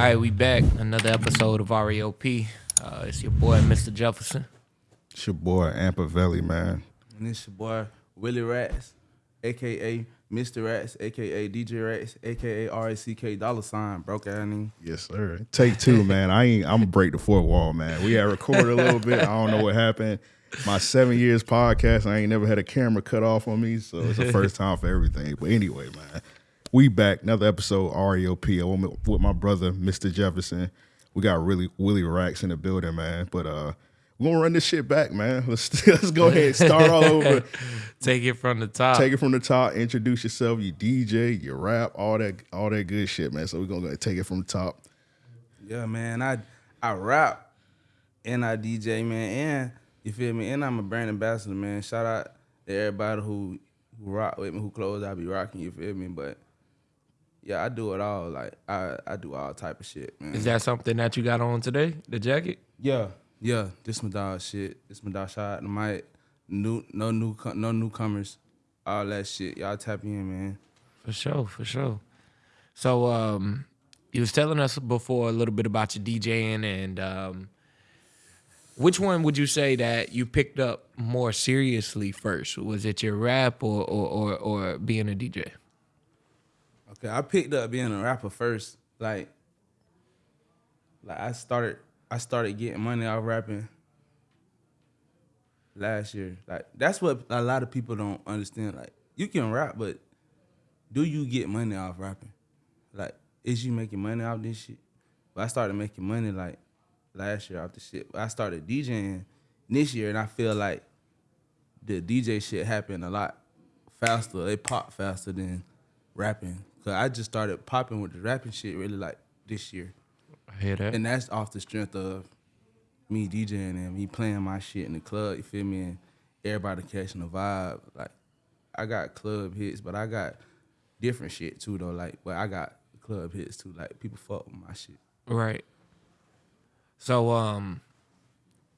right, we back. Another episode of REOP. Uh, it's your boy, Mr. Jefferson. It's your boy Ampavelli, man. And it's your boy Willie Racks, aka Mr. Rats, aka DJ Rats, aka R A C K dollar sign, broke out name. Yes, sir. Take two, man. I ain't. I'm gonna break the fourth wall, man. We had recorded a little bit. I don't know what happened. My seven years podcast, I ain't never had a camera cut off on me, so it's the first time for everything. But anyway, man, we back another episode REOP I'm with my brother, Mr. Jefferson. We got really Willie Racks in the building, man. But uh, we're gonna run this shit back, man. Let's let's go ahead and start all over. Take it from the top. Take it from the top. Introduce yourself. You DJ, you rap, all that, all that good shit, man. So we're gonna take it from the top. Yeah, man. I I rap and I DJ, man, and you feel me? And I'm a brand ambassador, man. Shout out to everybody who who rock with me, who clothes I be rocking, you feel me? But yeah, I do it all. Like I, I do all type of shit, man. Is that something that you got on today? The jacket? Yeah, yeah. This my dog shit. This my dog shout out to Mike. New, no new, no newcomers. All that shit. Y'all tap in, man. For sure, for sure. So, um, you was telling us before a little bit about your DJing and um, which one would you say that you picked up more seriously first? Was it your rap or or or, or being a DJ? Okay, I picked up being a rapper first. Like, like I started, I started getting money off rapping last year. Like that's what a lot of people don't understand. Like you can rap, but do you get money off rapping? Like, is you making money off this shit? But I started making money like last year off the shit. But I started DJing this year, and I feel like the DJ shit happened a lot faster. They pop faster than rapping. Cause I just started popping with the rapping shit really like this year. I hear that. And that's off the strength of me DJing and me playing my shit in the club, you feel me? And everybody catching the vibe. Like I got club hits, but I got different shit too though. Like but I got club hits too. Like people fuck with my shit. Right. So um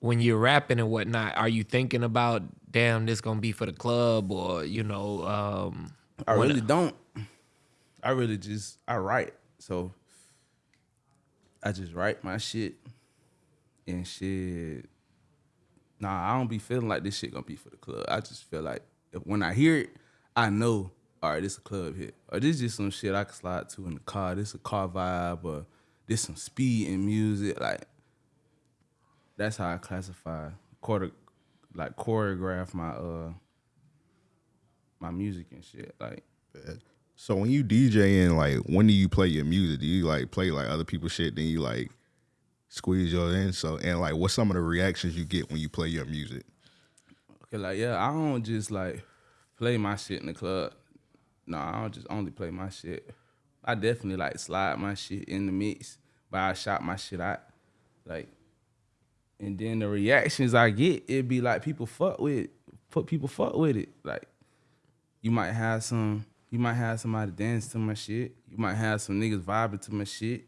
when you're rapping and whatnot, are you thinking about damn this gonna be for the club or you know, um I really don't. I really just I write. So I just write my shit and shit. Nah, I don't be feeling like this shit gonna be for the club. I just feel like when I hear it, I know, all right, this a club hit. Or this just some shit I can slide to in the car. This a car vibe or this some speed in music. Like that's how I classify quarter like choreograph my uh my music and shit. Like So when you DJing, like, when do you play your music? Do you like play like other people's shit? Then you like squeeze your in. So and like, what's some of the reactions you get when you play your music? Okay, like yeah, I don't just like play my shit in the club. No, I don't just only play my shit. I definitely like slide my shit in the mix, but I shot my shit out. Like, and then the reactions I get, it'd be like people fuck with, put people fuck with it. Like, you might have some, you might have somebody dance to my shit. You might have some niggas vibing to my shit.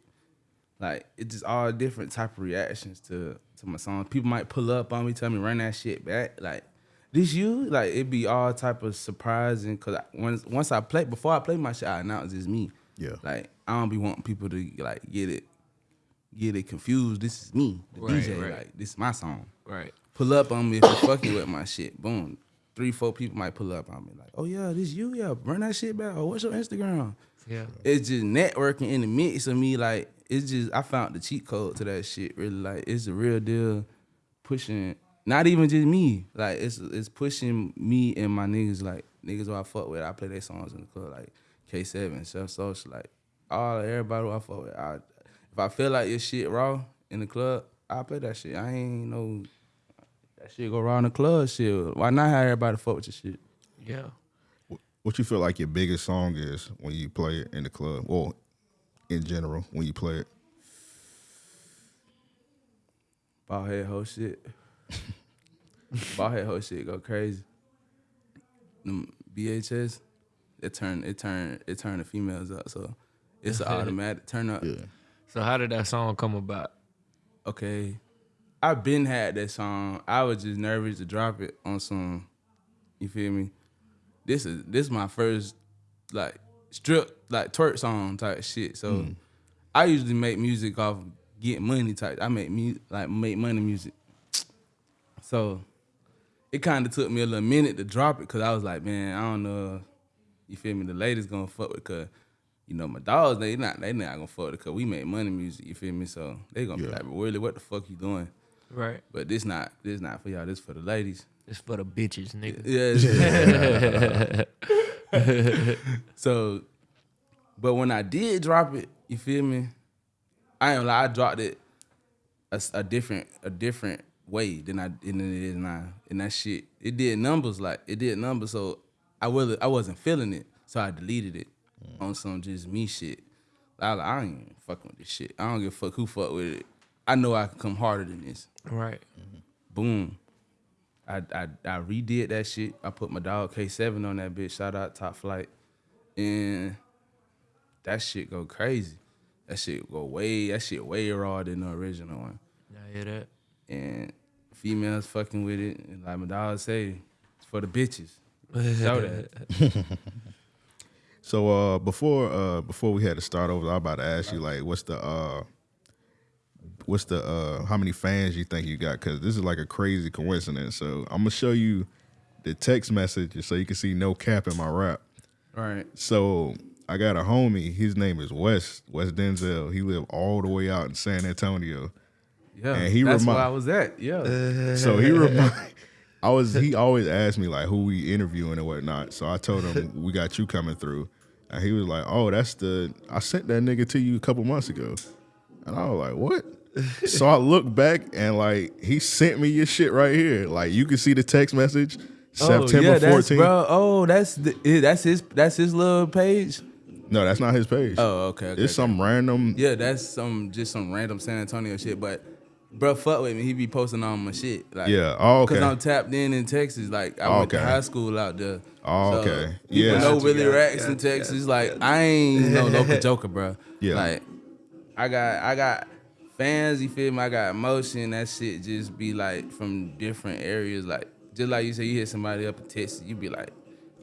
Like it's just all different type of reactions to to my songs. People might pull up on me, tell me run that shit back. Like this you? Like it'd be all type of surprising. Cause once once I play before I play my shit, I announce it's me. Yeah. Like I don't be wanting people to like get it get it confused. This is me, the Right, DJ. right. Like this is my song. Right. Pull up on me if you fucking with my shit. Boom. Three, four people might pull up on me like, oh yeah, this you, yeah, run that shit back. Or what's your Instagram? Yeah. it's just networking in the mix of me. Like it's just I found the cheat code to that shit. Really, like it's a real deal. Pushing not even just me. Like it's it's pushing me and my niggas. Like niggas who I fuck with. I play their songs in the club. Like K Seven, Self Social. Like all everybody who I fuck with. I, if I feel like your shit raw in the club, I play that shit. I ain't no that shit go raw in the club. Shit. Why not have everybody fuck with your shit? Yeah. What you feel like your biggest song is when you play it in the club? Well, in general, when you play it. Ball head whole shit. Ball head whole shit go crazy. Them BHS, it turn it turn it turn the females up. So it's an automatic turn up. Yeah. So how did that song come about? Okay. I been had that song. I was just nervous to drop it on some you feel me? This is this my first like strip like twerk song type shit. So hmm. I usually make music off getting money type. I make me like make money music. So it kind of took me a little minute to drop it because I was like, man, I don't know. You feel me? The ladies gonna fuck with cause you know my dogs they not they not gonna fuck with cause we make money music. You feel me? So they gonna be like, really, what the fuck you doing? Right. But this not this not for y'all. This for the ladies. It's for the bitches, nigga. Yeah. it's- so, but when I did drop it, you feel me? I ain't lie, I dropped it a, s- a different a different way than I than it is now. And that shit, it did numbers like it did numbers. So I was I wasn't feeling it, so I deleted it mm. on some just me shit. I, was like, I ain't fucking with this shit. I don't give a fuck who fuck with it. I know I can come harder than this Right. boom. I, I I redid that shit. I put my dog K7 on that bitch. Shout out Top Flight. And that shit go crazy. That shit go way, that shit way raw than the original one. I hear that. And females fucking with it. And like my dog say, it's for the bitches. Show that. So uh before uh before we had to start over, I was about to ask you like what's the uh what's the uh how many fans you think you got? Cause this is like a crazy coincidence. So I'm gonna show you the text message so you can see no cap in my rap. Right. So I got a homie, his name is Wes, Wes Denzel. He lived all the way out in San Antonio. Yeah. And he that's remi- where I was at. Yeah. So he remind I was he always asked me like who we interviewing and whatnot. So I told him we got you coming through. And he was like, Oh, that's the I sent that nigga to you a couple months ago. And I was like, What? So I look back and like he sent me your shit right here. Like you can see the text message. Oh, September oh, yeah, 14th. bro. Oh, that's the, that's his that's his little page. No, that's not his page. Oh, okay. okay it's some random Yeah, that's some just some random San Antonio shit. But bro, fuck with me. He be posting on my shit. Like, Yeah. Oh, okay. Cause I'm tapped in in Texas. Like I Oh, went to high school out there. Oh, So, okay. People Yeah. know Gotcha, Willie gotcha, Racks in gotcha, Texas. Like I ain't no local joker, bro. Yeah. Like I got I got fans. You feel me? I got emotion. That shit just be like from different areas. Like just like you say, you hit somebody up in Texas, you be like,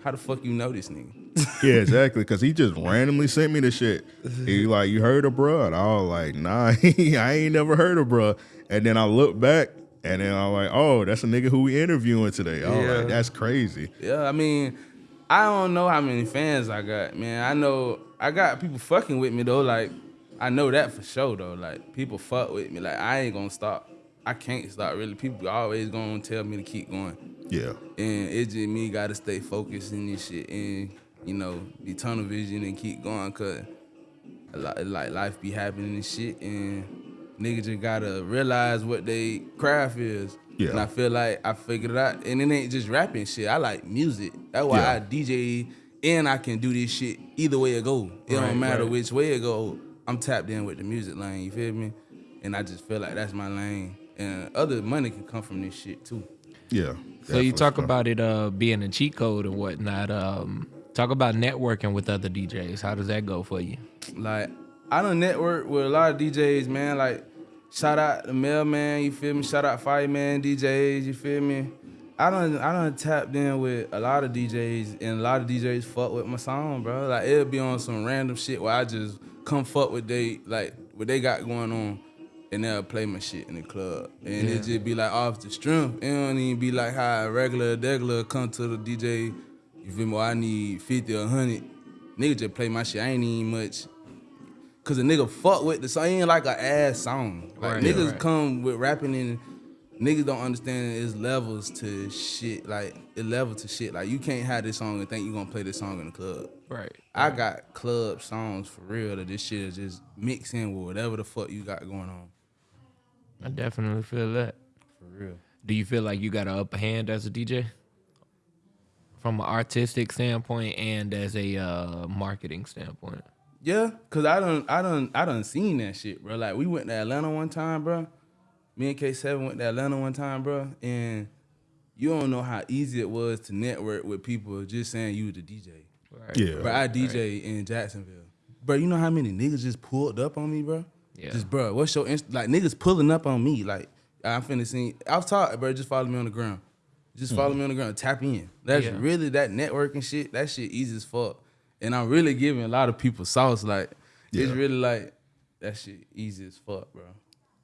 how the fuck you know this nigga? Yeah, exactly. Cause he just randomly sent me the shit. He like, you heard of bruh? And I was like, nah, I ain't never heard of bruh. And then I look back and then I'm like, oh, that's a nigga who we interviewing today. I Yeah. like, that's crazy. Yeah, I mean, I don't know how many fans I got, man. I know I got people fucking with me though. Like, I know that for sure though. Like, people fuck with me. Like, I ain't gonna stop. I can't stop. Really, people always gonna tell me to keep going, Yeah. and it's just me gotta stay focused in this shit and you know be tunnel vision and keep going. Cause a lot, like life be happening and shit, and niggas just gotta realize what they craft is. Yeah. And I feel like I figured it out. And it ain't just rapping shit. I like music. That's why Yeah. I DJ and I can do this shit either way it go. It Right, don't matter right. which way it go. I'm tapped in with the music lane, you feel me? And I just feel like that's my lane. And other money can come from this shit too. Yeah. So you talk so. about it uh, being a cheat code and whatnot. Um, talk about networking with other DJs. How does that go for you? Like I don't network with a lot of DJs, man. Like shout out the mailman, you feel me? Shout out fireman DJs, you feel me? I done I done tapped in with a lot of DJs and a lot of DJs fuck with my song, bro. Like it'll be on some random shit where I just come fuck with they like what they got going on and they'll play my shit in the club. And it just be like off the strength. It don't even be like how a regular degular come to the DJ, you feel me? I need 50 or 100. Nigga just play my shit. I ain't even much Cause a nigga fuck with the song. It ain't like an ass song. Like Right, niggas right. come with rapping and niggas don't understand it's levels to shit. Like it level to shit. Like you can't have this song and think you gonna play this song in the club. Right. I got club songs for real that this shit is just mix in with whatever the fuck you got going on. I definitely feel that. For real. Do you feel like you got an upper hand as a DJ? From an artistic standpoint and as a uh, marketing standpoint. Yeah, cause I don't, I don't, I don't seen that shit, bro. Like we went to Atlanta one time, bro. Me and K Seven went to Atlanta one time, bro, and you don't know how easy it was to network with people just saying you was the DJ. Right. Yeah. Bro, I DJ in Jacksonville. Bro, you know how many niggas just pulled up on me, bro? Yeah. Just bro, what's your inst- like niggas pulling up on me? Like I'm finna see. I've taught, bro. Just follow me on the ground. Just follow hmm. me on the ground. Tap in. That's Yeah. really that networking shit. That shit easy as fuck. And I'm really giving a lot of people sauce. Like it's really like that shit easy as fuck, bro.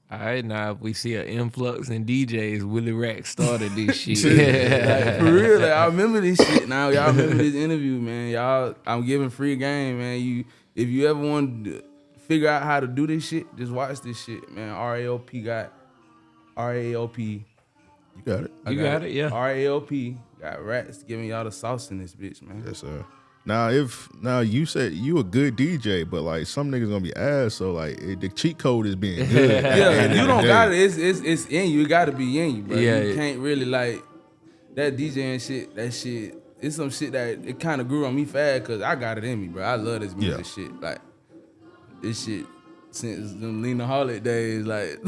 All right, now if we see an influx in DJs, Willie Rack started this shit. Like, for real, like, I remember this shit now. Y'all remember this interview, man. Y'all, I'm giving free game, man. You, if you ever want to figure out how to do this shit, just watch this shit, man. RAOP got RAOP. You got it. I You got it, yeah. RAOP got rats giving y'all the sauce in this bitch, man. Yes, sir. Now, if now you said you a good DJ, but like some niggas gonna be ass, so like it, the cheat code is being good. Yeah, you don't got it. It's it's it's in you. It got to be in you, bro. Yeah, you it- can't really like that DJ DJing shit. That shit. It's some shit that it kind of grew on me fast because I got it in me, bro. I love this music Yeah. shit. Like this shit since the Lena Holiday days. Like,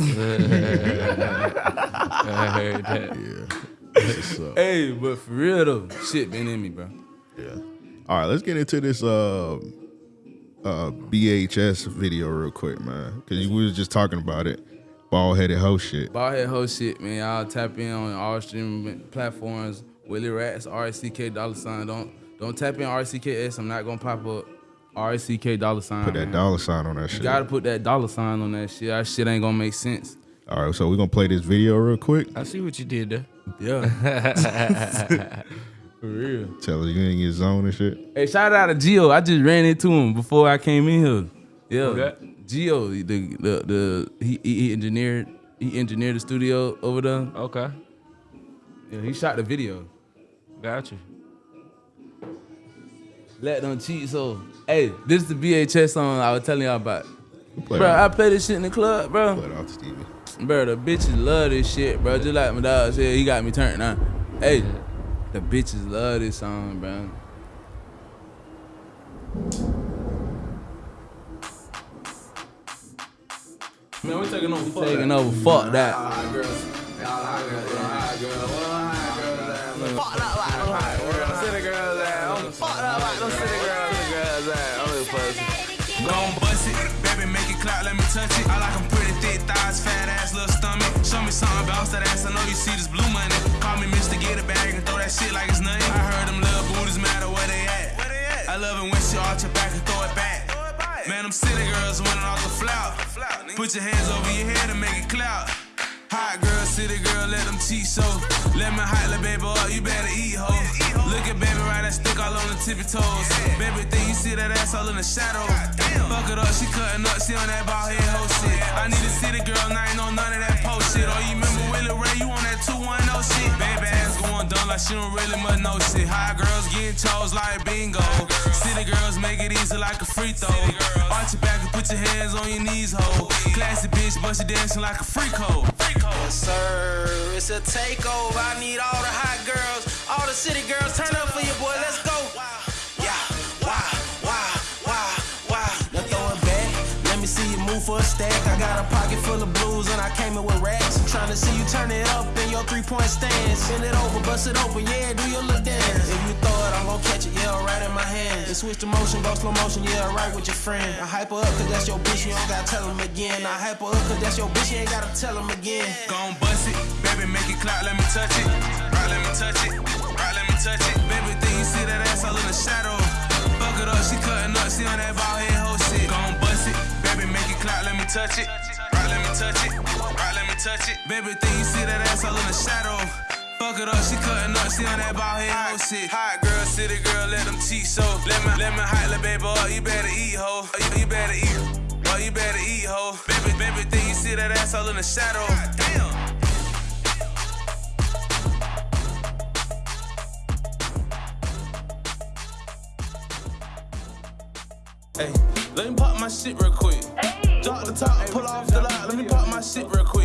I heard that. Yeah. That's hey, but for real though, shit been in me, bro. Yeah. All right, let's get into this uh uh BHS video real quick, man. Cause we was just talking about it. Bald headed hoe shit. Ball head whole shit, man. Y'all tap in on all streaming platforms. Willie Racks, RCK dollar sign. Don't don't tap in RCKS. I'm not gonna pop up. RCK dollar sign. Put that man. dollar sign on that shit. You gotta put that dollar sign on that shit. That shit ain't gonna make sense. All right, so we're gonna play this video real quick. I see what you did there. Yeah. For real. Tell us you in your zone and shit. Hey, shout out to Gio. I just ran into him before I came in here. Yeah. Okay. Gio, the the the he, he he engineered he engineered the studio over there. Okay, Yeah, he shot the video. Gotcha. Let them cheat. So, hey, this is the BHS song I was telling y'all about. Play Bro, it I play this shit in the club, bro. Play it off, Stevie. Bro, the bitches love this shit, bro. Just like my dog said, he got me turned on. Hey, the bitches love this song, bro. Man, we taking over. Fuck taking over. Fuck that. Gon' bust it, baby, make it clap, let me touch it. I like 'em pretty thick thighs, fat ass, little stomach. Show me something, bounce that ass. I know you see this blue money. Call me Mr. Get a bag and throw that shit like it's nothing. I heard them little booties matter where they at. I love it when she arch her back and throw it back. Man, them city girls winning off the flout. Put your hands over your head and make it clout. Hot girl, city girl, let them cheat so. Let me hot baby up, you better eat ho. Look at baby right, that stick all on the tippy toes. Baby, think you see that ass all in the shadow. Fuck it up, she cutting up, she on that ball head hoe shit. I need a city girl, now ain't on none of that post shit. Oh, you remember Willie Ray, you on that 210 shit. Baby she don't really much know shit. Hot girls getting toes like bingo. City girls make it easy like a free throw. Arch your back and put your hands on your knees, ho. Classy bitch, but she dancing like a freak hoe. Yes, sir. It's a takeover. I need all the hot girls, all the city girls. Turn up for your boy. Let's go. For a stack. I got a pocket full of blues and I came in with racks. I'm trying to see you turn it up in your three point stance. Bend it over, bust it open. Yeah, do your look dance. If you throw it, I'm gonna catch it. Yeah, right in my hand. And switch the motion, go slow motion. Yeah, right with your friend. I hype her up cause that's your bitch. You don't gotta tell him again. I hype her up cause that's your bitch. You ain't gotta tell him again. Gon' bust it, baby, make it clap, let me touch it. Right, let me touch it. Right, let me touch it. Baby, think you see that ass all in the shadow. Fuck it up, she cutting up, she on that ball head touch it. Right, let me touch it. Right, let me touch it. Baby, think you see that ass all in the shadow. Fuck it up, she cutting up, she on that ball head hoe shit. Hot girl, city girl, let them cheat so. Let me, let me hot little baby up, you better eat, ho. Oh, You, you better eat. Oh, you better eat, ho. Baby, baby, think you see that ass all in the shadow. Damn. Hey, let me pop my shit real quick. Drop the top, pull off the light, Let me pop my shit real quick.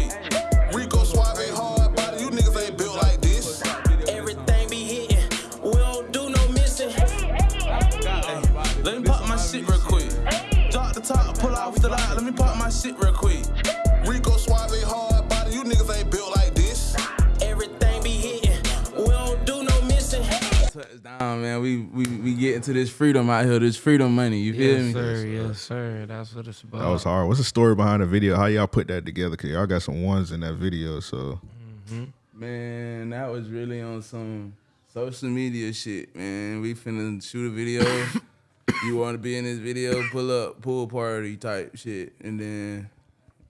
We get into this freedom out here, this freedom money. You feel Yes, me? sir. Yes, sir. That's what it's about. That was hard. What's the story behind the video? How y'all put that together? Cause y'all got some ones in that video. So mm-hmm. Man, that was really on some social media shit, man. We finna shoot a video. you want to be in this video? Pull up, pool party type shit, and then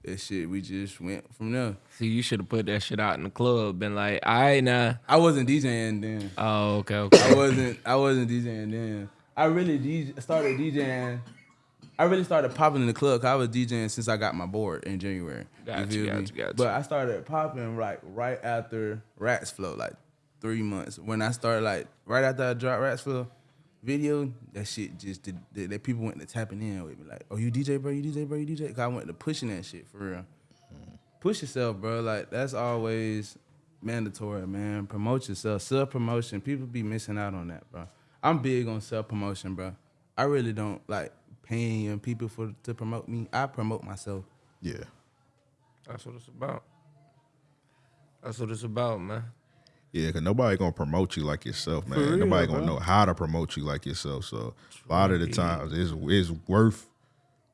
that shit we just went from there. See, you should have put that shit out in the club. Been like, all right, now. I wasn't DJing then. Oh, okay, okay. I wasn't. I wasn't DJing then. I really DJ, started DJing. I really started popping in the club. I was DJing since I got my board in January. Gotcha, feel me? gotcha, gotcha. But I started popping like right after Rats Flow, like three months. When I started like right after I dropped Rats Flow video, that shit just did, that, that people went to tapping in with me like, "Oh, you DJ, bro? You DJ, bro? You DJ?" Cause I went to pushing that shit for real. Push yourself, bro. Like that's always mandatory, man. Promote yourself. Self promotion. People be missing out on that, bro. I'm big on self promotion, bro. I really don't like paying people for to promote me. I promote myself. Yeah. That's what it's about. That's what it's about, man. Yeah, cause nobody gonna promote you like yourself, man. real, nobody gonna bro. know how to promote you like yourself. So a lot of the times, it's it's worth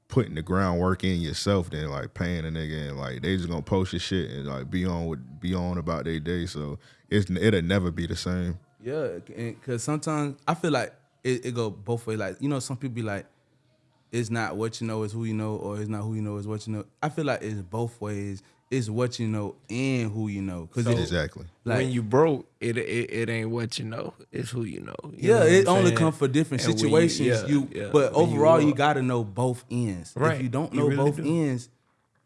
putting the groundwork in yourself than like paying a nigga and like they just gonna post your shit and like be on with be on about their day. So it's it'll never be the same. Yeah, because sometimes I feel like it, it go both ways. Like you know, some people be like, it's not what you know is who you know, or it's not who you know is what you know. I feel like it's both ways. It's what you know and who you know. Cause it, exactly. like when you broke, it, it it ain't what you know. It's who you know. You yeah, know it only saying? come for different And when you- situations. yeah, You, yeah, but when you overall, you, up. gotta know both ends. Right. If you don't You know really both do. ends,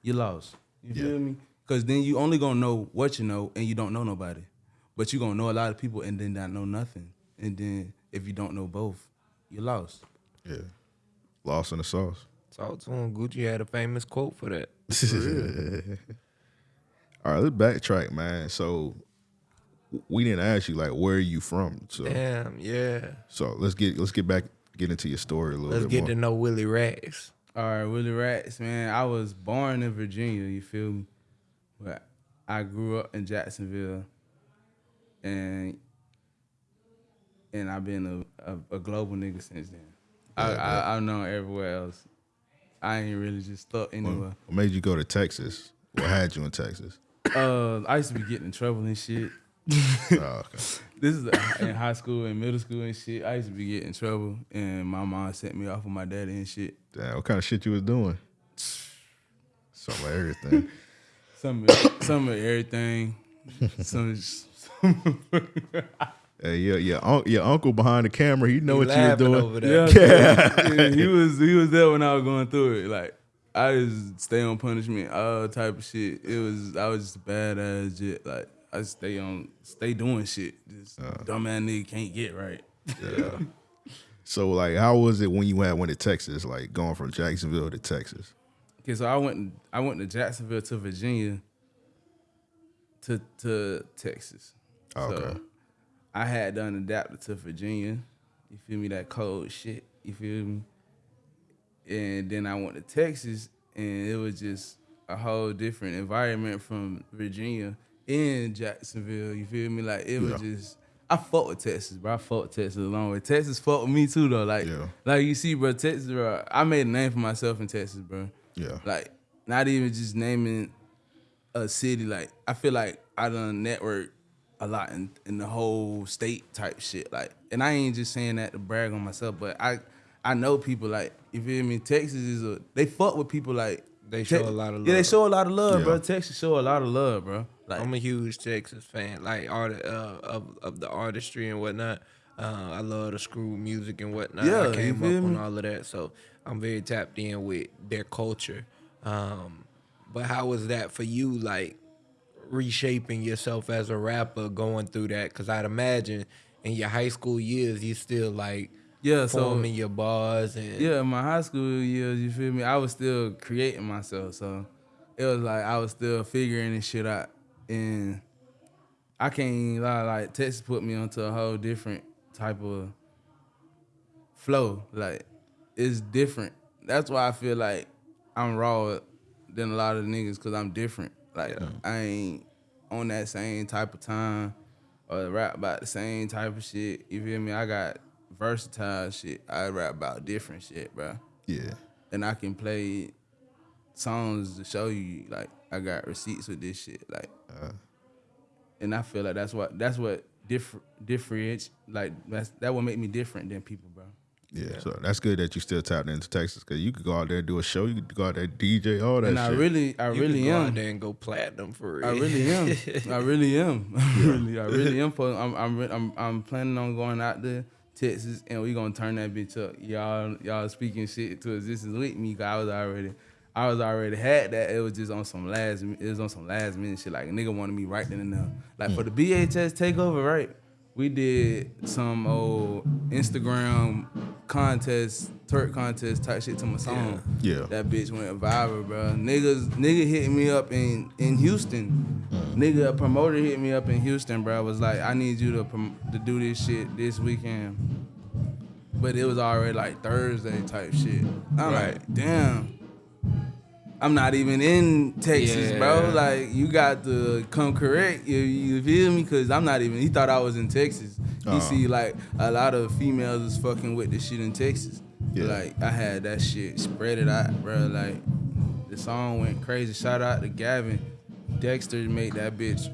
you lost. You feel me? Because then you only gonna know what you know, and you don't know nobody. But you gonna know a lot of people, and then not know nothing. And then if you don't know both, you lost. Yeah. Lost in the sauce. Talk to him. Gucci had a famous quote for that. All right, let's backtrack, man. So we didn't ask you like where are you from. So Damn, yeah. so let's get let's get back get into your story a little bit. Let's get more. to know Willie Racks. All right, Willie Racks, man. I was born in Virginia, you feel me? But I grew up in Jacksonville, and and I've been a, a, a global nigga since then. I, I I've known everywhere else. I ain't really just stuck anywhere. what made you go to Texas? What had you in Texas? Uh, I used to be getting in trouble and shit. Oh, okay. This is in high school and middle school and shit. I used to be getting in trouble, and my mom sent me off with my daddy and shit. Damn, what kind of shit you was doing? Some of everything. Some of, some of everything. Some, some hey, yeah, yeah, un- your uncle behind the camera, he know He what you were doing. over there. Yeah, yeah, he was he was there when I was going through it. Like I just stay on punishment, all type of shit. It was I was just a badass shit. Like I stay on stay doing shit. Just dumbass nigga can't get right. Yeah. So, like, how was it when you had went to Texas? Like going from Jacksonville to Texas. Okay, so I went I went to Jacksonville to Virginia to to Texas. Oh, okay. So I had done adapted to Virginia. You feel me? That cold shit. You feel me? And then I went to Texas and it was just a whole different environment from Virginia in Jacksonville. You feel me? Like it was Yeah. just I fought with Texas, bro. I fought with Texas along with Texas fought with me too though. Like Yeah. like you see, bro, Texas, bro. I made a name for myself in Texas, bro. Yeah. Like not even just naming a city. Like I feel like I done network a lot in, in the whole state type shit. Like, and I ain't just saying that to brag on myself, but I I know people like you feel me. Texas is a they fuck with people like They show a lot of Yeah, they show a lot of love, Yeah. bro. Texas show a lot of love, bro. Like I'm a huge Texas fan, like art uh, of of the artistry and whatnot. Uh, I love the screw music and whatnot. Yeah, I came up feel on me? all of that, so I'm very tapped in with their culture. Um, but how was that for you, like reshaping yourself as a rapper, going through that? Because I'd imagine in your high school years, you still like yeah, so forming your bars and yeah, in my high school years, you feel me? I was still creating myself, so it was like I was still figuring this shit out, and I can't even lie. Like Texas put me onto a whole different type of flow. Like it's different. That's why I feel like I'm raw than a lot of niggas because I'm different. Like I ain't on that same type of time or rap about the same type of shit. You feel me? I got versatile shit. I rap about different shit, bro. Yeah. And I can play songs to show you like I got receipts with this shit. Like uh. and I feel like that's what that's what differ differentiates like that's that would make me different than people, bro. Yeah, so that's good that you still tapped into Texas because you could go out there and do a show. You could go out there DJ all that And shit. I really, I You really could go out am. there and go platinum for real. I really am. I really am. I really, I really am. For, I'm, I'm, I'm, I'm planning on going out there, Texas, and we gonna turn that bitch up. Y'all, y'all speaking shit to existence with me. 'cause I was already, I was already had that. It was just on some last, it was on some last minute shit. Like a nigga wanted me right then and there. Like for hmm. the BHS takeover, right? We did some old Instagram contest, twerk contest type shit to my song. Yeah. That bitch went viral, bro. Niggas, nigga hit me up in in Houston. Mm. Nigga, a promoter hit me up in Houston, bro. I Was like, I need you to prom- to do this shit this weekend. But it was already like Thursday type shit. I'm Right. like, damn. I'm not even in Texas, bro. Like, you got to come correct. You, you feel me? Cause I'm not even. He thought I was in Texas. He Oh. see like a lot of females is fucking with this shit in Texas. Yeah. Like I had that shit spread it out, bro. Like the song went crazy. Shout out to Gavin. Dexter made that bitch.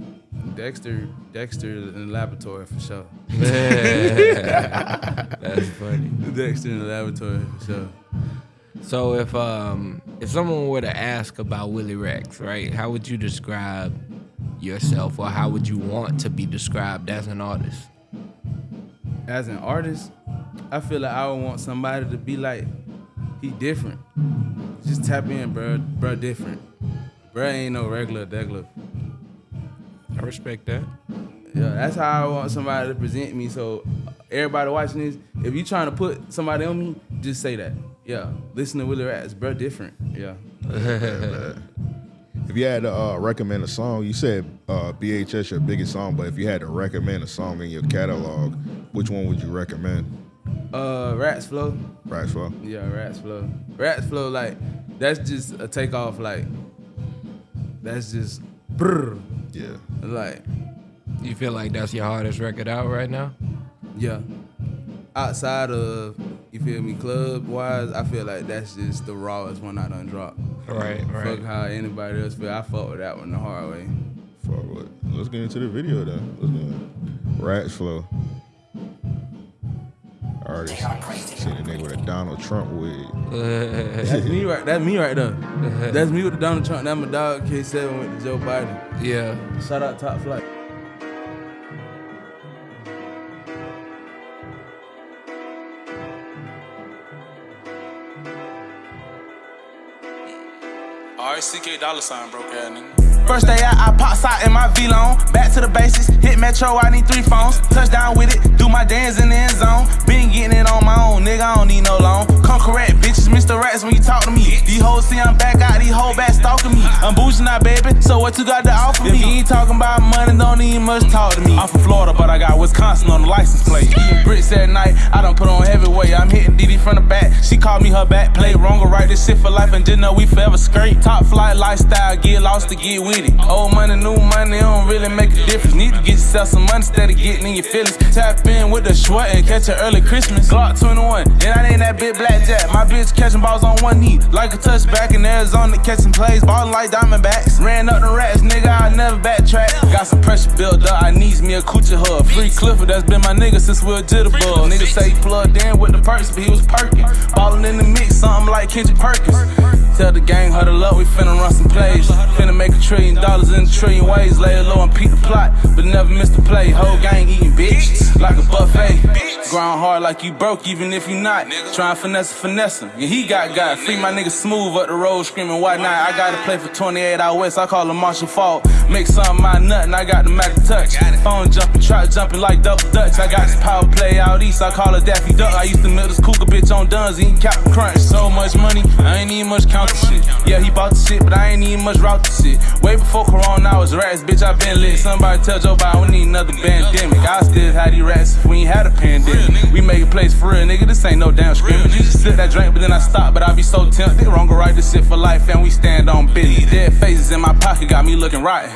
Dexter, Dexter in the laboratory for sure. That's funny. Dexter in the laboratory for sure. So if um if someone were to ask about Willie Racks, right, how would you describe yourself, or how would you want to be described as an artist? As an artist, I feel like I would want somebody to be like, he different. Just tap in, bro. Bro, different. Bro ain't no regular degular. I respect that. Yeah, that's how I want somebody to present me. So everybody watching this, if you trying to put somebody on me, just say that. Yeah, listen to Willie Racks, bro, different. Yeah. If you had to uh, recommend a song, you said uh, BHS your biggest song, but if you had to recommend a song in your catalog, which one would you recommend? Uh, Rats Flow. Rats Flow. Yeah, Rats Flow. Rats Flow, like that's just a takeoff. Like that's just brr. Yeah. Like You feel like that's your hardest record out right now? yeah. Outside of you feel me, club wise, I feel like that's just the rawest one I done dropped. Right, right. Fuck how anybody else feel. I fuck with that one the hard way. Fuck with. Let's get into the video then. Let's do it. Rats Flow. Artist. Seen a nigga with a Donald Trump wig. That's me right. That's me right there. That's me with the Donald Trump. That's my dog K7 with the Joe Biden. Yeah. Shout out Top Flight. R-I-C-K dollar sign broke ass nigga. First day out, I pops out in my V-Lone. Back to the basics, hit Metro, I need three phones. Touchdown with it, do my dance in the end zone. Been getting it on my own, nigga, I don't need no loan. Come correct, bitches, Mr. Rats when you talk to me. These hoes see I'm back out, these hoes back stalking me. I'm boosting now, baby, so what you got to offer me? If you ain't talking about money, don't even much talk to me. I'm from Florida, but I got Wisconsin on the license plate. Eating bricks at night, I don't put on heavyweight. I'm hitting Diddy from the back. She called me her back, play wrong or right, this shit for life, and just know we forever straight. Top flight lifestyle, get lost to get with it. Old money, new money, don't really make a difference. Need to get yourself some money instead of getting in your feelings. Tap in with the short and catch an early Christmas. Glock 21, and I ain't that big blackjack. My bitch catching balls on one knee, like a touchback in Arizona, catching plays, ballin' like Diamondbacks. Ran up the rats, nigga, I never backtrack. Got some pressure built up, I needs me a coochie hug. Free Clifford, that's been my nigga since we were jitterbug. Nigga say he plugged in with the perks, but he was perking. Ballin' in the mix, something like Kendrick Perkins. Tell the gang, huddle up, we finna run some plays. Finna make a trillion dollars in a trillion ways. Lay low and peep the plot, but never miss the play. Whole gang eating bitch, like a buffet. Grind hard like you broke, even if you not. Trying finesse, finesse him. Yeah, he got got. Free my nigga smooth up the road, screaming, why not? I gotta play for 28 out west, I call him Marshall Faulk. Make something my nut, and I got the Mac touch. Phone jumping, trap jumping like double dutch. I got this power play out east, I call her Daffy Duck. I used to milk this cougar bitch on Duns, eating Captain Crunch. So much money, I ain't even much count shit. Yeah, he bought the shit, but I ain't even much route the shit. Way before Corona, I was rats, bitch, I been lit. Somebody tell Joe Biden we need another pandemic. I still had these rats if we ain't had a pandemic. We make a place for real, nigga, this ain't no damn scrimmage. Used to sip that drink, but then I stopped, but I be so tempted. Wrong or right, this shit for life, and we stand on business. Dead faces in my pocket got me looking rotten.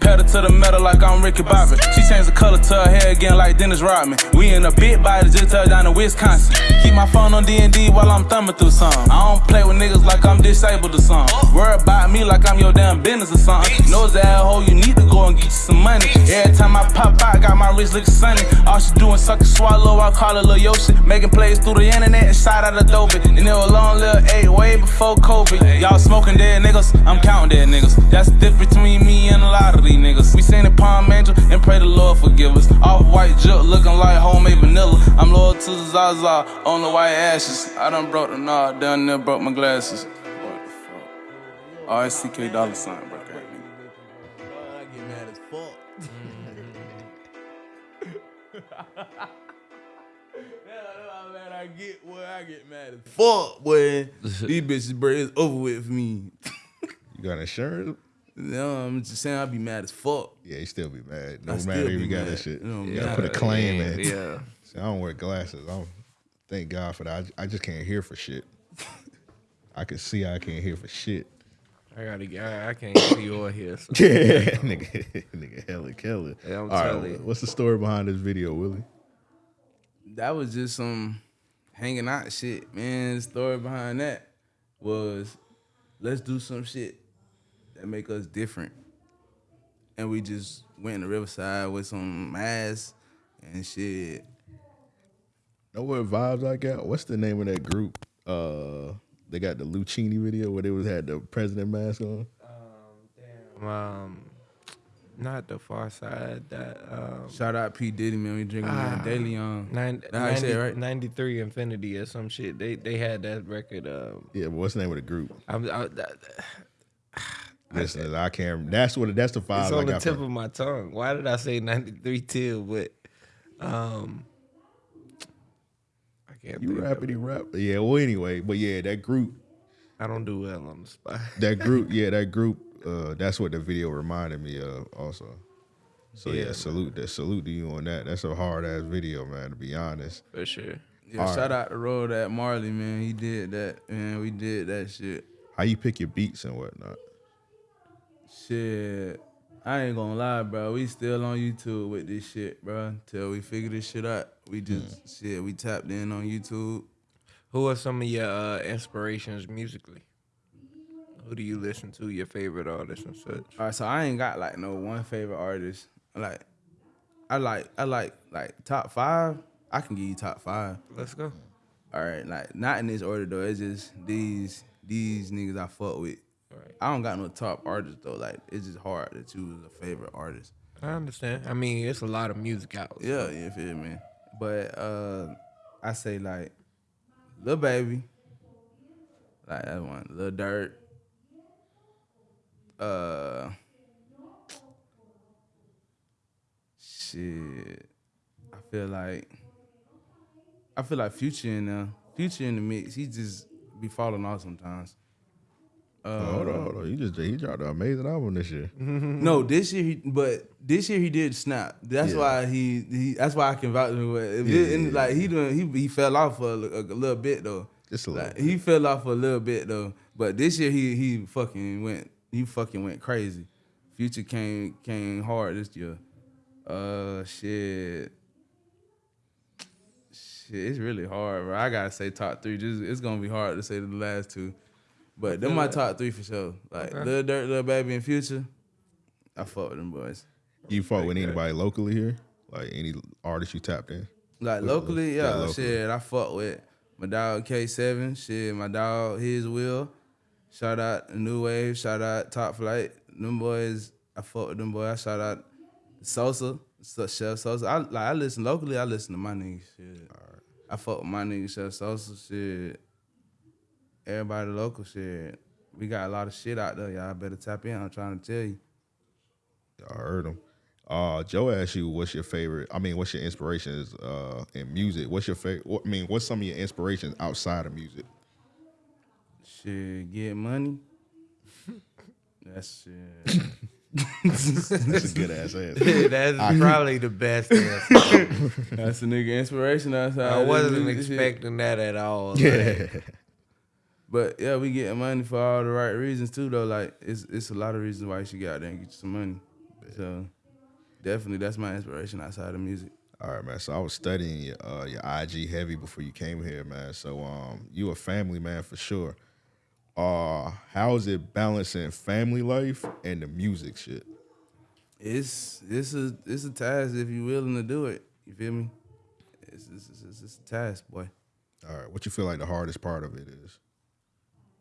Pedal to the metal like I'm Ricky Bobby. She changed the color to her hair again like Dennis Rodman. We in a big body just touched down in Wisconsin. Keep my phone on D&D while I'm thumbing through some. I don't play with niggas like I'm disabled or something. Worry about me like I'm your damn business or something. Knows that asshole, you need to go and get you some money. Every time I pop out, got my wrist looking sunny. All she doing suck and swallow, I call her Lil Yoshi. Making plays through the internet and shout out Adobe. And it was long little eight way before COVID. Y'all smoking dead niggas, I'm counting dead niggas. That's the difference between me and a lot of these niggas. We sing the Palm Angel and pray the Lord forgive us. Off white juk looking like homemade vanilla. I'm loyal to the Zaza on the white ashes. I done broke the knob, done there broke my glasses. What the fuck? R-S-C-K dollar sign, bro. I get mad as fuck. man, I get where I get mad as fuck, boy. These bitches, bro, it's over with for me. You got insurance? No, I'm just saying I'd be mad as fuck. Yeah, you still be mad. No I matter if you got mad. that shit. You you gotta put a claim in. Yeah. See, I don't wear glasses. I don't thank God for that. I, I just can't hear for shit. I can see, I can't hear for shit. I gotta get. I, I can't see or hear. So. Yeah, nigga, nigga, hella killer. Yeah, I'm All right, you. what's the story behind this video, Willie? That was just some hanging out shit, man. The story behind that was let's do some shit that make us different. And we just went in the riverside with some masks and shit. Know what vibes I got? What's the name of that group? Uh, they got the Lucchini video where they was had the president mask on. Um, damn. Um, not the far side. That um, Shout out P. Diddy, man. We drinking that daily on. nine, That how you right? 93 Infinity or some shit. They they had that record. Um, Yeah, but what's the name of the group? I'm, I, that, Listen, I can't. That's what. That's the five. it's vibes I on the got. tip From, of my tongue. Why did I say 93 till? But um, I can't. you think of rappity rap. Yeah. Well, anyway, but yeah, that group. I don't do well on the spot. That group. yeah, that group. Uh, that's what the video reminded me of. Also. So yeah, Yeah, salute that. Salute to you on that. That's a hard ass video, man. To be honest. For sure. Yeah, shout out the road at Marley, man. He did that, man. We did that shit. How you pick your beats and whatnot? Shit. I ain't gonna lie, bro. We still on YouTube with this shit, bro. Till we figure this shit out. We just shit. We tapped in on YouTube. Who are some of your uh, inspirations musically? Who do you listen to? Your favorite artists and such? All right, so I ain't got like no one favorite artist. Like, I like, I like, like top five. I can give you top five. Let's go. All right, like not in this order though. It's just these these niggas I fuck with. Right. I don't got no top artist though. Like it's just hard to choose a favorite artist. I understand. I mean, it's a lot of music out. Yeah, you feel me? But uh I say like Lil Baby. Like that one. Lil Durk. Uh shit. I feel like I feel like Future in there. Future in the mix. He just be falling off sometimes. Uh, hold on, hold on. You just he dropped an amazing album this year. no, this year he, but this year he did snap. That's Yeah. why he, he. That's why I can vouch for him. If Yeah, it- and, yeah, like he doing, he he fell off for a, li- a little bit though. Just a little. Like he fell off for a little bit though. But this year he he fucking went. He fucking went crazy. Future came came hard this year. Uh shit. Shit, it's really hard, bro. I gotta say top three. Just it's gonna be hard to say the last two. But them my top three for sure. Like Okay. Lil Durk, Lil Baby, and Future. I fuck with them boys. You fought with anybody locally here? Like any artist you tapped in? Like locally, Yeah, yeah, locally. shit. I fuck with my dog K7. Shit, my dog His Will. Shout out New Wave. Shout out Top Flight. Them boys, I fuck with them boys. I shout out Sosa, So- Chef Sosa. I like I listen locally. I listen to my niggas. Shit. I fuck with my nigga Chef Sosa. Shit. Everybody local shit. We got a lot of shit out there. Y'all better tap in. I'm trying to tell you. I heard him. Uh, Joe asked you, "What's your favorite? I mean, what's your inspirations uh, in music? What's your favorite? What, I mean, what's some of your inspirations outside of music? Shit, get money. That's shit. That's a good ass answer. That's probably the best answer. That's a nigga inspiration. That's how I wasn't is. Shit. expecting that at all. Like, But yeah, we getting money for all the right reasons too, though. Like it's it's a lot of reasons why you should get out there and get you some money. So definitely, that's my inspiration outside of music. All right, man. So I was studying your uh, your IG heavy before you came here, man. So um, you a family man for sure. Uh, how is it balancing family life and the music shit? It's it's a it's a task if you're willing to do it. You feel me? It's it's, it's, it's a task, boy. All right, what you feel like the hardest part of it is?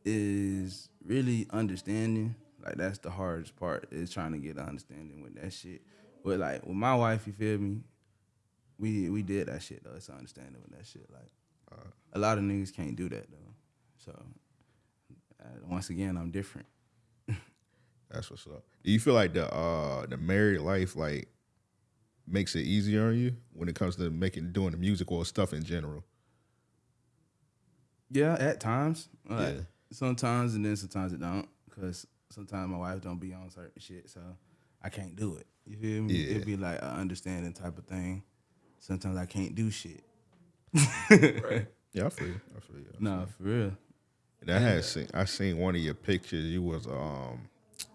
Is really understanding. Like that's the hardest part. Is trying to get an understanding with that shit. But like with my wife, you feel me? We we did that shit though. It's understanding with that shit. Like a lot of niggas can't do that though. So uh, once again, I'm different. That's what's up. Do you feel like the uh the married life like makes it easier on you when it comes to making doing the music or stuff in general? Yeah, at times. Like, Yeah. Sometimes and then sometimes it don't. Cause sometimes my wife don't be on certain shit, so I can't do it. You feel me? Yeah. It'd be like an understanding type of thing. Sometimes I can't do shit. Yeah, I feel you. I feel you. No, for real. And I had seen I seen one of your pictures. You was um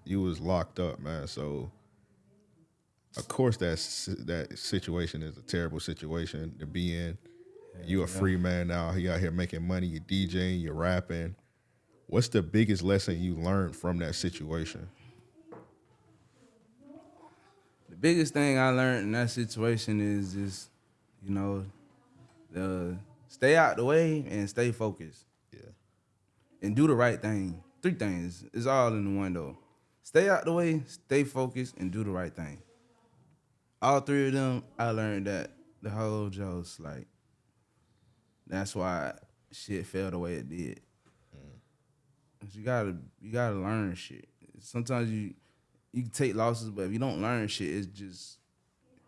you was locked up, man. So of course that that situation is a terrible situation to be in. you a free man now. You out here making money. You DJing. You're rapping. What's the biggest lesson you learned from that situation? The biggest thing I learned in that situation is just, you know, the stay out the way and stay focused. Yeah. and do the right thing. Three things. It's all in the one though. Stay out the way, stay focused, and do the right thing. All three of them, I learned that the whole Joe's like. That's why shit fell the way it did. You gotta, you gotta learn shit. Sometimes you, you can take losses, but if you don't learn shit, it's just,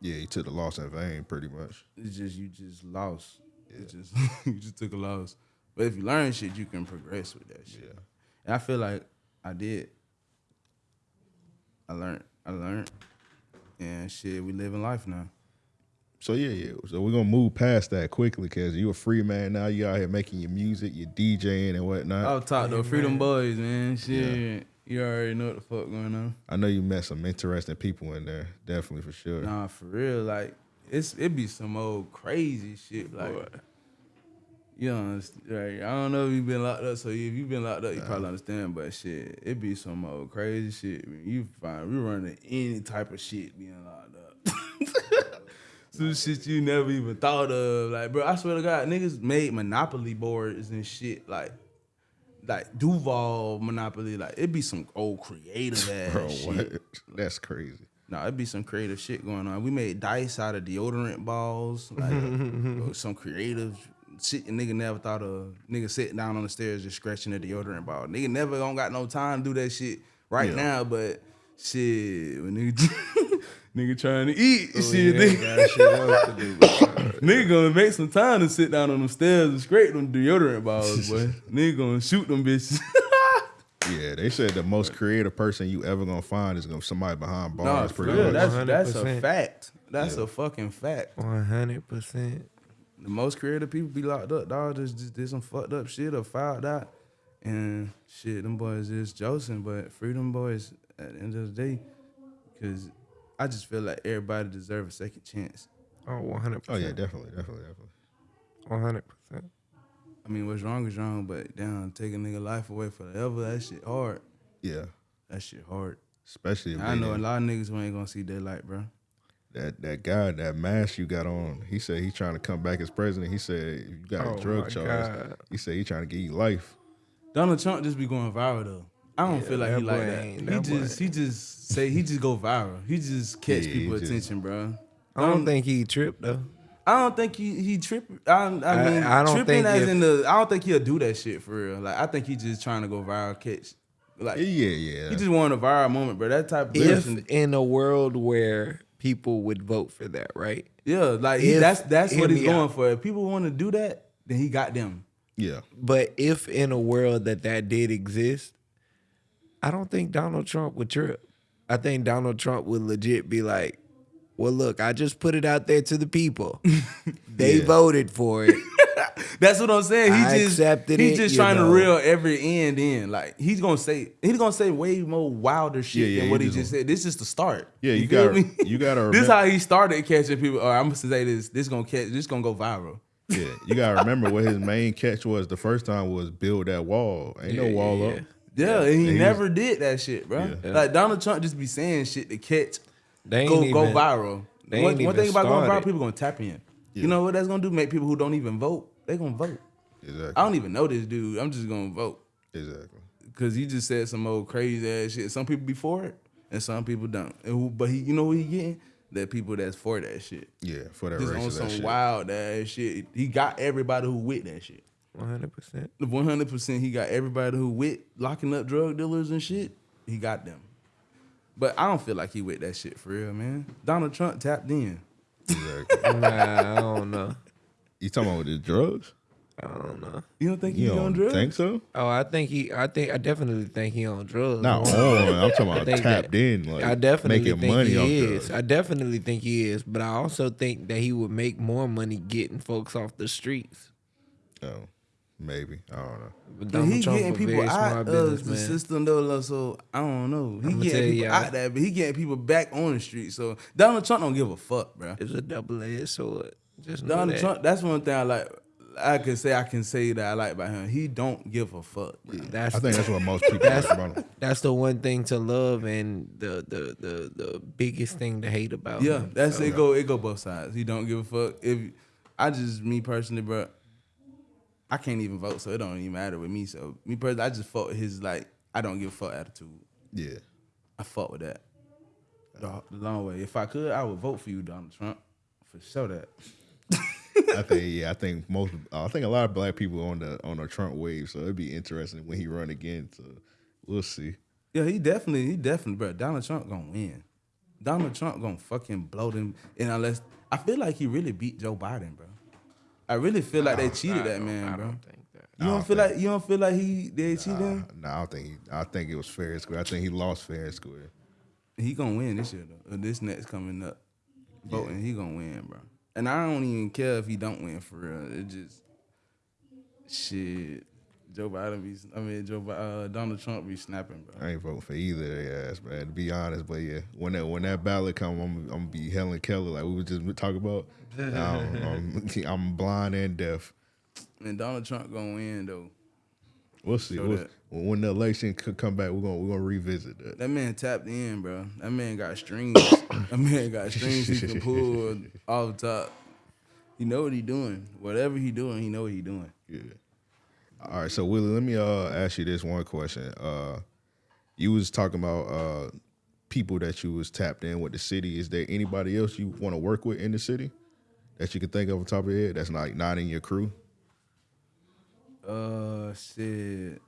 Yeah, you took the loss in vain, pretty much. it's just you just lost. It just you just took a loss. But if you learn shit, you can progress with that shit. Yeah. And I feel like I did. I learned. I learned. And shit, we live in life now. So yeah, yeah. So we're gonna move past that quickly because you a free man now. You out here making your music, your DJing and whatnot. I'll talk to Freedom Boys, man. Shit. You already know what the fuck going on. I know you met some interesting people in there, definitely for sure. Nah, for real. Like, it's it be some old crazy shit. Like, you know, understand, right? I don't know if you've been locked up, so if you've been locked up, you probably understand. But shit, it be some old crazy shit. Man. You find we running any type of shit being locked up. Some shit you never even thought of. Like, bro, I swear to God, niggas made Monopoly boards and shit. Like, like Duval Monopoly. Like, it'd be some old creative ass Bro, shit. what? That's crazy. No, it'd be some creative shit going on. We made dice out of deodorant balls, like some creative shit. Nigga never thought of. Nigga sitting down on the stairs just scratching a deodorant ball. Nigga never don't got no time to do that shit right Yeah. now. But shit, when nigga nigga trying to eat, Oh, shit, nigga, nigga gonna make some time to sit down on them stairs and scrape them deodorant balls, boy. nigga gonna shoot them bitches. Yeah, they said the most creative person you ever gonna find is gonna somebody behind bars. for pretty real, much. that's that's a fact. That's a fucking fact. One hundred percent. the most creative people be locked up, dog. Just, just did some fucked up shit or filed out. And shit, them boys is Joseph, but freedom boys at the end of the day, because I just feel like everybody deserve a second chance. Oh, one hundred oh yeah, percent. Oh, yeah, definitely, definitely, definitely. One hundred percent. I mean, what's wrong is wrong, but damn, take a nigga life away forever, that shit hard. Yeah, That shit hard. especially if I know a didn't- lot of niggas who ain't gonna see daylight, bro. that that guy, that mask you got on. He said he's trying to come back as president. He said you got Oh, a drug charge. God. He said he trying to give you life. Donald Trump just be going viral though. I don't Yeah, feel like he like that. He that boy just he just say he just go viral. He just catch Yeah, he people just- attention, bro. I don't um, think he tripped though. I don't think he he tripping. I, I mean, I- I don't tripping think as if- in the. I don't think he'll do that shit for real. Like I think he just trying to go viral, catch. Like Yeah, yeah. he just wanted a viral moment, bro. That type of If person. in a world where people would vote for that, right? Yeah, like he, that's that's what he's going out. for. If people want to do that, then he got them. yeah. But if in a world that that did exist, I don't think Donald Trump would trip. I think Donald Trump would legit be like, "Well, look, I just put it out there to the people. they Yeah. voted for it. That's what I'm saying. He I just accepted he's just trying know. to reel every end in. Like he's gonna say he's gonna say way more wilder shit Yeah, yeah, than what he just- just said. This is the start. Yeah, you feel gotta- you gotta this remem- how he started catching people. Oh, or I'm gonna say this. This gonna catch. This gonna go viral. Yeah, you gotta remember what his main catch was the first time was build that wall. Ain't no wall up. Yeah, and he And he was- never did that shit, bro. Like Donald Trump just be saying shit to catch, They go go viral. they One, one even thing about going viral, people gonna tap in. You know what that's gonna do? Make people who don't even vote, they gonna vote. Exactly. I don't even know this dude. I'm just gonna vote exactly. because he just said some old crazy ass shit. Some people be for it, and some people don't. And who, but he, you know who he getting? That people that's for that shit. Yeah, for that Just on some shit. wild ass shit. He got everybody who with that shit. One hundred percent. One hundred percent, he got everybody who with locking up drug dealers and shit. He got them. But I don't feel like he with that shit for real, man. Donald Trump tapped in. Exactly. Nah, I don't know. you talking about with the drugs? I don't know. You don't think he You on don't drugs? think so? Oh, I think he. I think I definitely think he on drugs. Not man. on. I'm talking about tapped that- in, like I definitely making think money he is. drugs. I definitely think he is, but I also think that he would make more money getting folks off the streets. Oh, maybe. I don't know. But Donald he Trump getting people out smart of the businessman. system though, so I don't know. He I'ma getting people you, out I- there, but he getting people back on the street. So Donald Trump don't give a fuck, bro. It's a double edged sword. Just Donald that. Trump, that's one thing I like. I can say I can say that I like about him. He don't give a fuck. bro. That's I think that's what most people That's- like about him. that's the one thing to love and the the the, the biggest thing to hate about Yeah, him. that's So, it. Go it go both sides. He don't give a fuck. If I just me personally, bro, I can't even vote, so it don't even matter with me. So me personally, I just fought with his like I don't give a fuck attitude. Yeah. I fought with that. The, the long way. If I could, I would vote for you, Donald Trump, for sure. That I think yeah, I think most I think a lot of black people on the on the Trump wave, so it'd be interesting when he run again. So we'll see. yeah, he definitely, he definitely, bro. Donald Trump gonna win. Donald Trump gonna fucking blow them. And unless I feel like he really beat Joe Biden, bro. I really feel like they cheated that man, bro. don't think that. You don't don't feel like you don't feel like he they cheated him. No, I don't think he, I think it was fair and square. I think he lost fair and square. He gonna win this year though. Uh, this next coming up, voting he gonna win, bro. And I don't even care if he don't win for real. It just shit. Joe Biden be, I mean Joe, uh, Donald Trump be snapping, bro. I ain't voting for either of their ass, man. To be honest, but yeah, when that when that ballot come, I'm, I'm gonna be Helen Keller, like we were just talking about. I don't know. I'm, I'm blind and deaf. And Donald Trump gonna win though. We'll see. We'll- that. when the election could come back, we're gonna we're gonna revisit that. That man tapped in, bro. That man got strings. that man got strings he can pull off the top. He know what he doing. Whatever he doing, he know what he doing. Yeah. All right, so Willie, let me uh ask you this one question. Uh, you was talking about uh people that you was tapped in with the city. Is there anybody else you want to work with in the city that you can think of on top of your head that's not not in your crew? Uh, shit.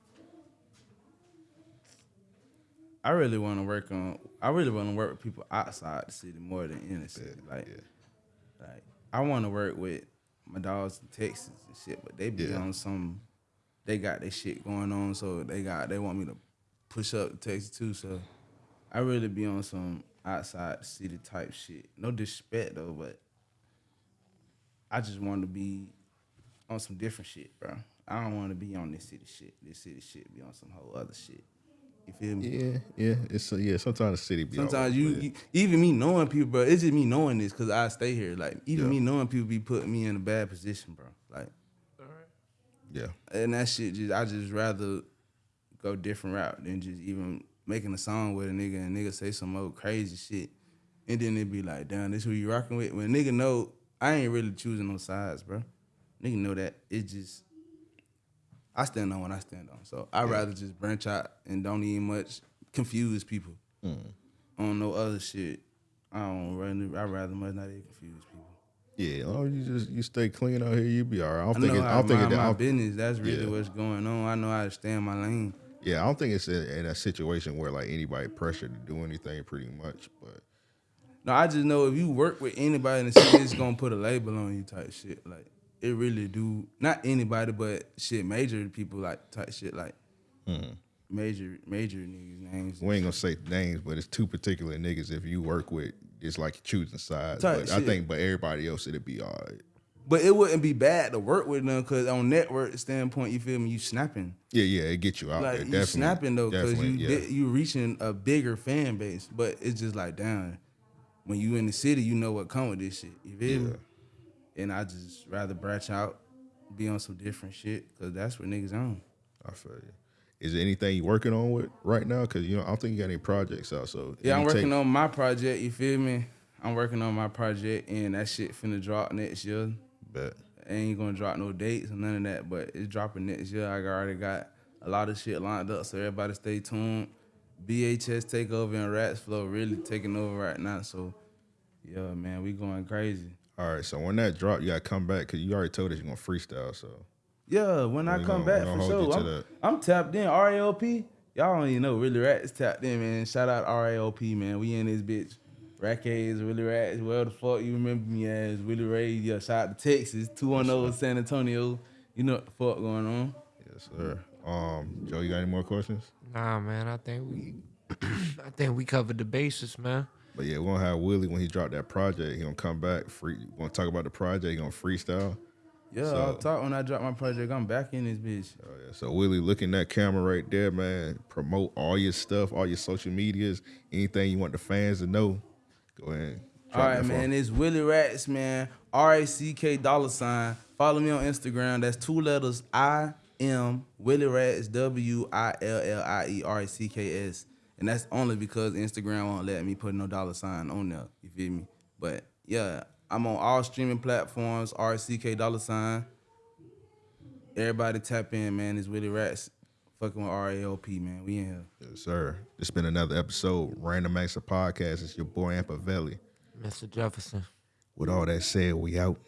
I really want to work on. I really want to work with people outside the city more than in the city. Like, like I want to work with my dogs in Texas and shit, but they be Yeah. on some. They got their shit going on, so they got they want me to push up to Texas too. So I really be on some outside city type shit. No disrespect though, but I just want to be on some different shit, bro. I don't want to be on this city shit. This city shit be on some whole other shit. You feel me? Yeah, yeah. It's uh, yeah. Sometimes the city be Sometimes you, you- even me knowing people, bro. It's just me knowing this because I stay here. Like even Yeah. me knowing people be putting me in a bad position, bro. Like yeah. and that shit just I just rather go different route than just even making a song with a nigga and nigga say some old crazy shit. And then it be like, damn, this who you rocking with. When nigga know I ain't really choosing no sides, bro. Nigga know that. It just I stand on what I stand on. So I'd rather just branch out and don't even much confuse people mm. on no other shit. I don't really I'd rather much not even confuse people. Yeah, oh, you just you stay clean out here, you be all right. I don't I think know it, I how don't to think mind it, I my don't- business. That's really Yeah. what's going on. I know how to stay in my lane. yeah, I don't think it's in, in a situation where like anybody pressured to do anything, pretty much. But No, I just know if you work with anybody in the city, it's gonna put a label on you type shit. Like it really do. Not anybody, but shit, major people like type shit like mm-hmm. Major major niggas names. we ain't gonna say names, but it's two particular niggas. If you work with, it's like choosing sides. But I think, but everybody else, it'd be all right. But it wouldn't be bad to work with them because on network standpoint, you feel me? You snapping. Yeah, yeah, it get you out like there. you Definitely, snapping though, because you yeah. you reaching a bigger fan base. But it's just like damn, when you in the city, you know what come with this shit. You feel me? And I just rather branch out, be on some different shit, cause that's what niggas on. I feel you. Is there anything you working on with right now? Because you know, I don't think you got any projects out. So Yeah, I'm working on my project. You feel me? I'm working on my project, and that shit finna drop next year. Bet. ain't gonna drop no dates or none of that, but it's dropping next year. I already got a lot of shit lined up, so everybody stay tuned. BHS takeover and Rats Flow really taking over right now. So yeah, man, we going crazy. All right, so when that drop, you gotta come back because you already told us you're gonna freestyle. So Yeah, when I come back for gonna hold you sure, I'm. I'm tapped in. RAOP, y'all don't even know. Really Rats tapped in, man. Shout out RAOP, man. We in this bitch. Rackets, Willie Racks, where the fuck you remember me as Willie Ray. Yeah, shout out to Texas, 210 San Antonio. You know what the fuck going on. yes, sir. Um, Joe, you got any more questions? Nah, man. I think we, I think we covered the basis, man. But yeah, we're gonna have Willie when he dropped that project. He gonna come back. Free. We're gonna talk about the project. He gonna freestyle. Yeah, So- I'll talk when I drop my project. I'm back in this bitch. Oh, yeah. So Willie, look in that camera right there, man. Promote all your stuff, all your social medias, anything you want the fans to know. Go ahead. All right, man. It's Willie Racks, man. R A C K dollar sign. Follow me on Instagram. That's two letters. I am Willie Racks. W I L L I E R A C K S. And that's only because Instagram won't let me put no dollar sign on there. You feel me? But yeah, I'm on all streaming platforms. RCK dollar sign. Everybody tap in, man. It's Willie Racks. Fucking with R A O P, man. We in here. Yes, sir. It's been another episode, Random Acts of Podcast. It's your boy Ampavelli. Mr. Jefferson. With all that said, we out.